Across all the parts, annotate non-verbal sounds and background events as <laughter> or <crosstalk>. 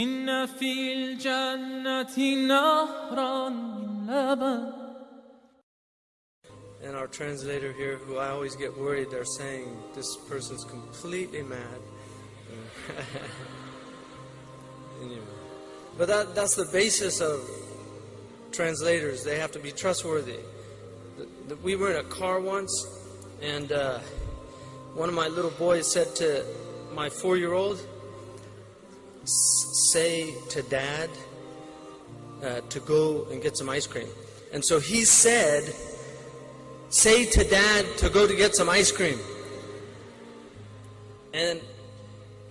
إن في الجنة نهرا من لبن And our translator here, who I always get worried, they're saying this person's completely mad. <laughs> anyway. But that, that's the basis of translators. They have to be trustworthy. The- the- We were in a car once, and uh, one of my little boys said to my four year old, Say to dad uh, to go and get some ice cream. And so he said, Say to dad to go to get some ice cream. And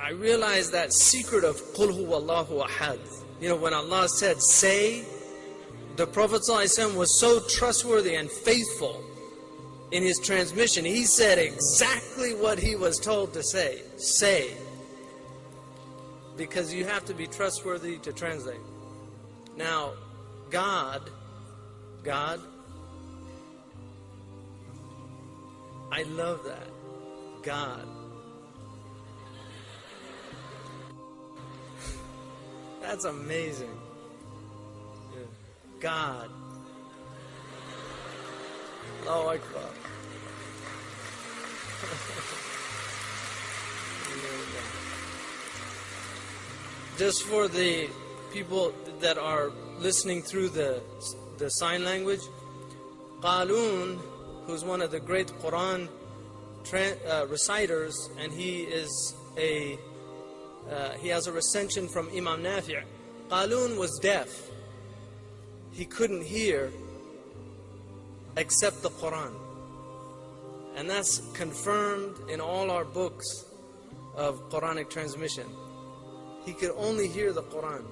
I realized that secret of Qul huwallahu ahad. You know, when Allah said, say, the Prophet was so trustworthy and faithful in his transmission. He said exactly what he was told to say. Say. Because you have to be trustworthy to translate. Now, God, God, I love that. God. <laughs> That's amazing. God. <laughs> Allahu <laughs> Akbar. Just for the people that are listening through the, the sign language, Qalun, who's one of the great Quran uh, reciters, and he is a uh, he has a recension from Imam Nafi'. Qalun was deaf. He couldn't hear except the Quran. And that's confirmed in all our books of Quranic transmission. He could only hear the Quran.